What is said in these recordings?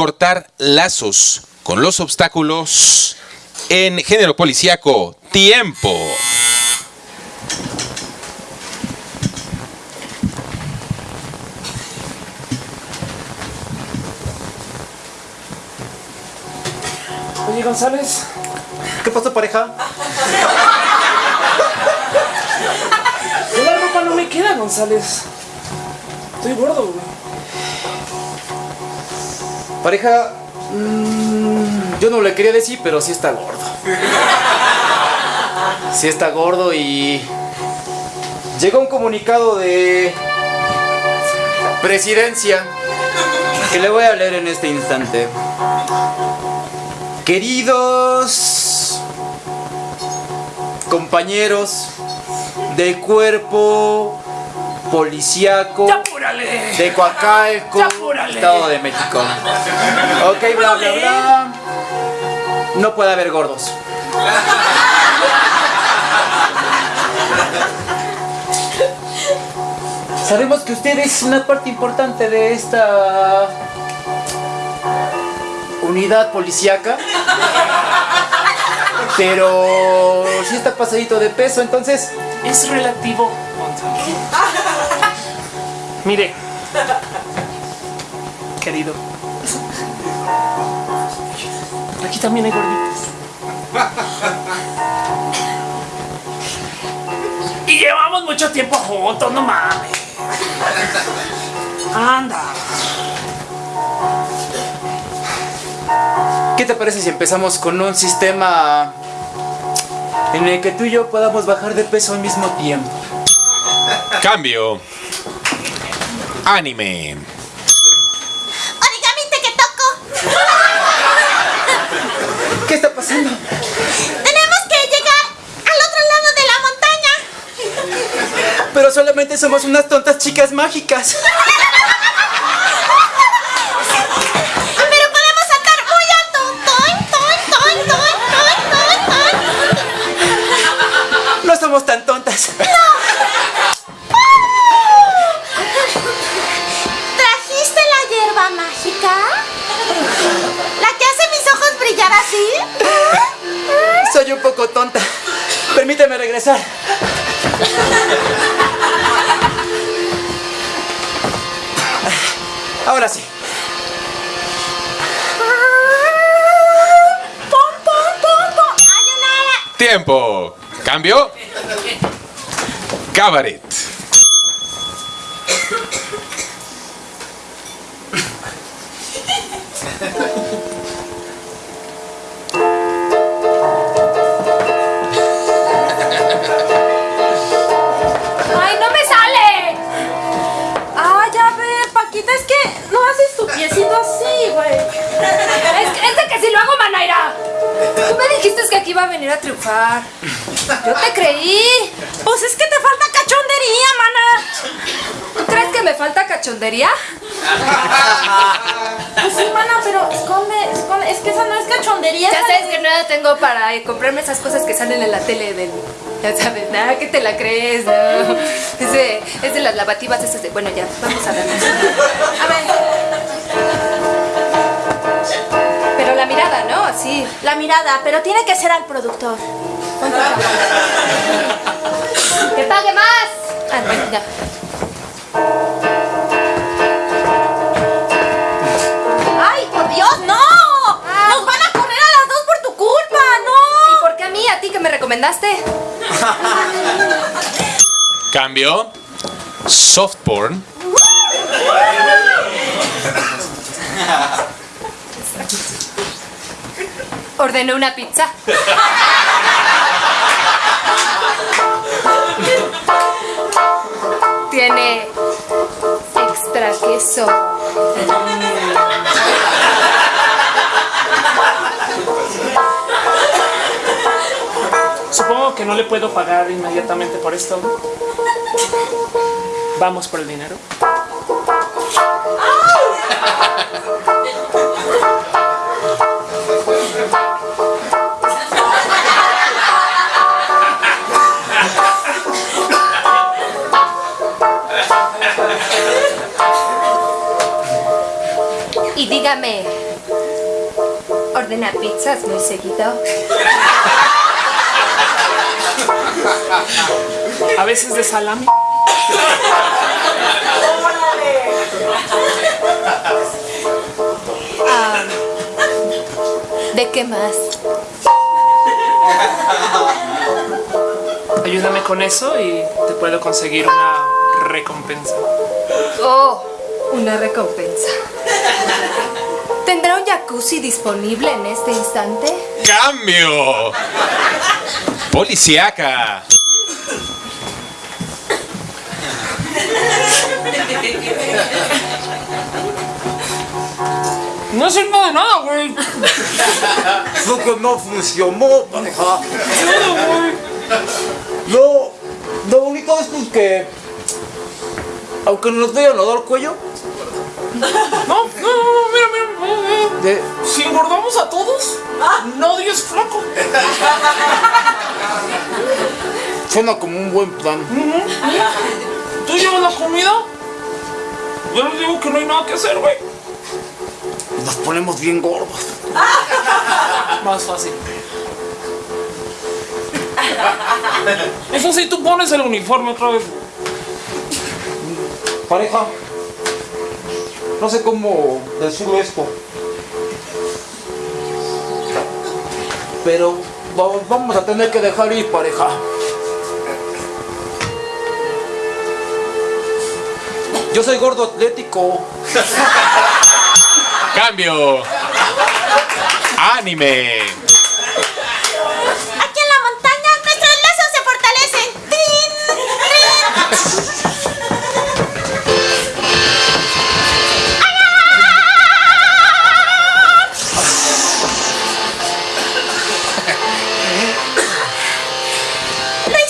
cortar lazos con los obstáculos en género policíaco. Tiempo. Oye, González. ¿Qué pasó, pareja? La ropa no me queda, González. Estoy gordo, güey. Pareja, mm, yo no le quería decir, pero sí está gordo. Sí está gordo y... Llegó un comunicado de... Presidencia que le voy a leer en este instante. Queridos compañeros de cuerpo policíaco ¡Ya apúrale! de Coacalco. Estado de México. Ok, bla, bla, bla. No puede haber gordos. Sabemos que usted es una parte importante de esta unidad policíaca. Pero sí está pasadito de peso, entonces Es relativo. Mire. Querido. Aquí también hay gorditos. Y llevamos mucho tiempo juntos, no mames. Anda. ¿Qué te parece si empezamos con un sistema en el que tú y yo podamos bajar de peso al mismo tiempo? Cambio. Anime. Origami te que toco. ¿Qué está pasando? Tenemos que llegar al otro lado de la montaña. Pero solamente somos unas tontas chicas mágicas. Pero podemos saltar regresar. Ahora sí. ¡Pum, pum, pum, pum! ¡Hay una... Tiempo. Cambio. Cabaret. dijiste que aquí iba a venir a triunfar. Yo te creí. Pues es que te falta cachondería, mana. ¿Tú crees que me falta cachondería? Pues sí, mana, pero esconde, esconde. Es que esa no es cachondería. Ya sabes es- que no tengo para eh, comprarme esas cosas que salen en la tele del... Ya sabes, nada que te la crees, no. Es de, es de las lavativas esas de... Bueno, ya, vamos a ver. A ver, la mirada, pero tiene que ser al productor. ¡Que pague más! Ah. ¡Ay, por Dios, no! ¡Nos van a correr a las dos por tu culpa! ¡No! ¿Y por qué a mí? ¿A ti que me recomendaste? Cambio. Soft porn. Ordené una pizza. Tiene extra queso. Supongo que no le puedo pagar inmediatamente por esto. Vamos por el dinero. Y dígame, ordena pizzas muy seguido. A veces de salami. Ah, ¿De qué más? Ayúdame con eso y te puedo conseguir una recompensa. Oh, una recompensa. ¿Tendrá un jacuzzi disponible en este instante? ¡Cambio! Policiaca. No sirve de nada, güey. Eso que no funcionó, pareja. No, lo único es pues, que. Aunque nos vayan a dar cuello, No, no, no, no, mira, mira. De, Si engordamos a todos, nadie es flaco. suena como un buen plan. ¿Tú llevas la comida? Yo les digo que no hay nada que hacer, güey. Nos ponemos bien gordos. Más fácil. Eso sí, tú pones el uniforme otra vez. Pareja, no sé cómo decirlo esto. Pero va- vamos a tener que dejar ir, pareja. Yo soy gordo atlético. Cambio. Anime.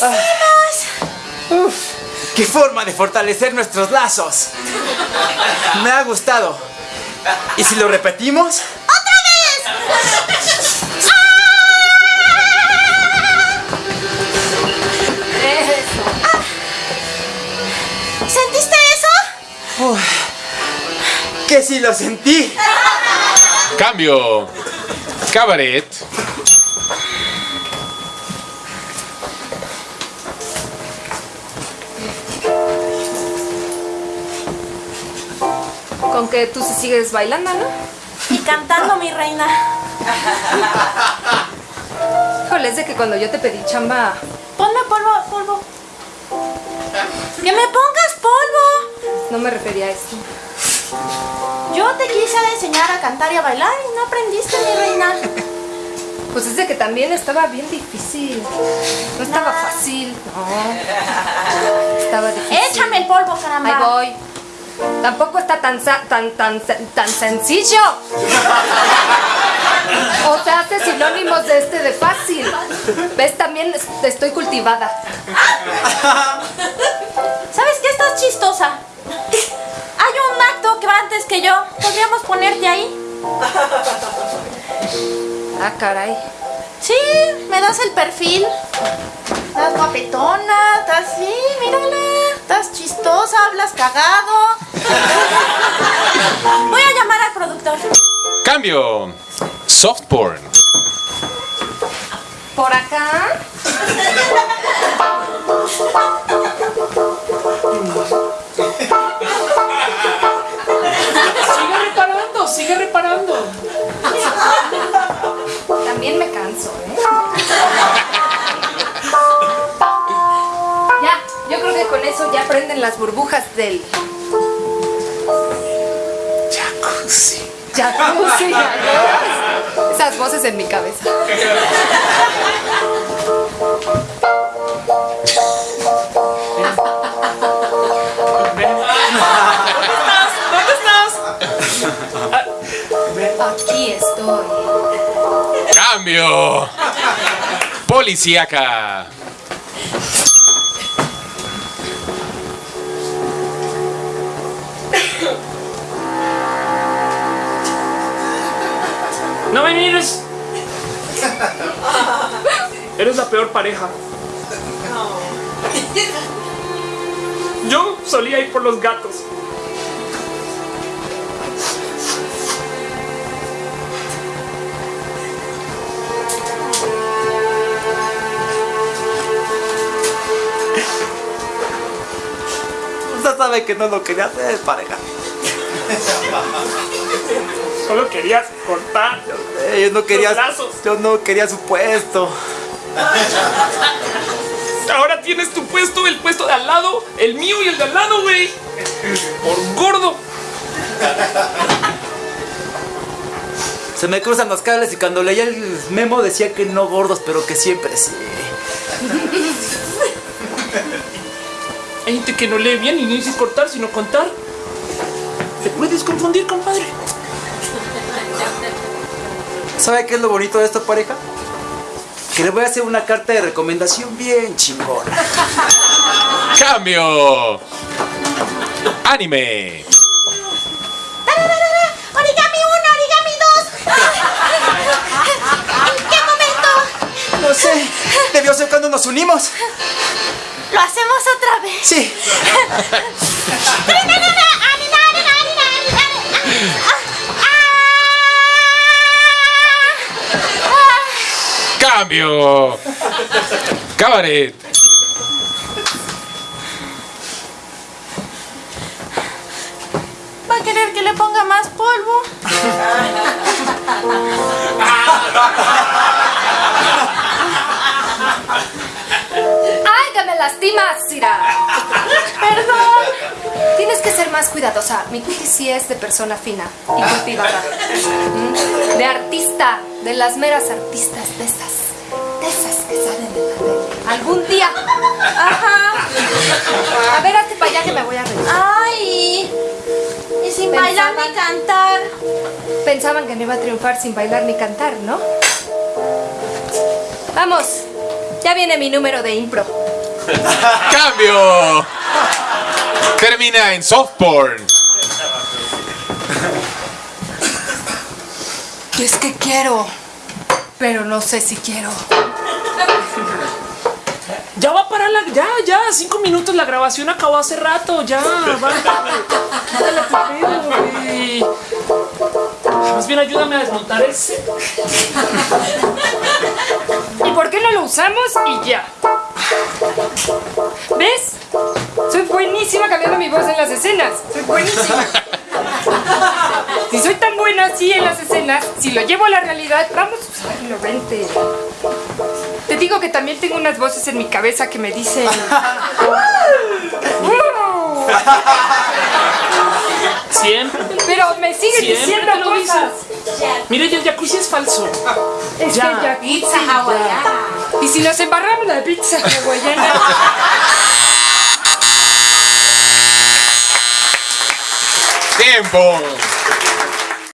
¡Lo hicimos! ¡Qué forma de fortalecer nuestros lazos! Me ha gustado. ¿Y si lo repetimos? ¡Otra vez! ¿Sentiste eso? ¡Que sí lo sentí! Cambio. Cabaret. Con que tú sí sigues bailando, ¿no? Y cantando, mi reina. Híjole, es de que cuando yo te pedí chamba, Ponme polvo, polvo. ¡Que me pongas polvo! no me refería a esto. Yo te quise enseñar a cantar y a bailar y no aprendiste, mi reina. Pues es de que también estaba bien difícil. No estaba fácil, no. Estaba difícil. Échame el polvo, caramba. Ahí voy. Tampoco está tan tan tan tan sencillo. O sea, hace sinónimos de este de fácil. ¿Ves? También es- estoy cultivada. ¿Sabes qué? Estás chistosa. Hay un acto que va antes que yo. ¿Podríamos ponerte ahí? Ah, caray. Sí, me das el perfil. Estás guapetona, estás sí, mírala. Estás chistosa, hablas cagado. Voy a llamar al productor. Cambio. Soft porn. Por acá. Sigue reparando, sigue reparando. También me canso, ¿eh? Ya, yo creo que con eso ya prenden las burbujas del Jacuzzi. Esas voces en mi cabeza. Ven. ¿Dónde estás? ¿Dónde estás? Aquí estoy. Cambio. Policíaca. ¡No me mires! Eres la peor pareja. Yo solía ir por los gatos. Usted sabe que no lo quería hacer, pareja. Solo querías cortar. Yo no quería, Los lazos. yo no quería su puesto. Ahora tienes tu puesto, el puesto de al lado, el mío y el de al lado, güey. Por gordo. Se me cruzan los cables y cuando leía el memo decía que no gordos, pero que siempre sí. Hay gente que no lee bien y no dice cortar, sino contar. Te puedes confundir, compadre. ¿Sabe qué es lo bonito de esta pareja? Que le voy a hacer una carta de recomendación bien chingona. Cambio. Anime. Origami 1, origami 2. ¿En qué momento? No sé, debió ser cuando nos unimos. Lo hacemos otra vez. Sí. Cambio. Cabaret. ¿Va a querer que le ponga más polvo? ¡Ay, que me lastimas, Cira! Perdón. Tienes que ser más cuidadosa. Mi cutis sí es de persona fina y cultivada. De artista, de las meras artistas, de esas. Salen de la tele. Algún día. Ajá. A ver, hazte para allá que me voy a reír. Ay. Y sin bailar ni cantar. Pensaban que no iba a triunfar sin bailar ni cantar, ¿no? Vamos, ya viene mi número de impro. Cambio. Termina en soft porn. Y es que quiero, pero no sé si quiero. Ya va a parar la. Ya, ya, cinco minutos. La grabación acabó hace rato. Ya, va. Dale, qué pedo, güey. Más bien ayúdame a desmontar el set. ¿Y por qué no lo usamos y ya? ¿Ves? Soy buenísima cambiando mi voz en las escenas. Soy buenísima. Si soy tan buena así en las escenas, si lo llevo a la realidad, vamos a usarlo, vente. Digo que también tengo unas voces en mi cabeza que me dicen... Siempre. Pero me siguen Siempre diciendo lo cosas. Mire, ya el jacuzzi es falso. Es Ya. que ya pizza hawaiana. Y si nos embarramos la pizza hawaiana. Tiempo.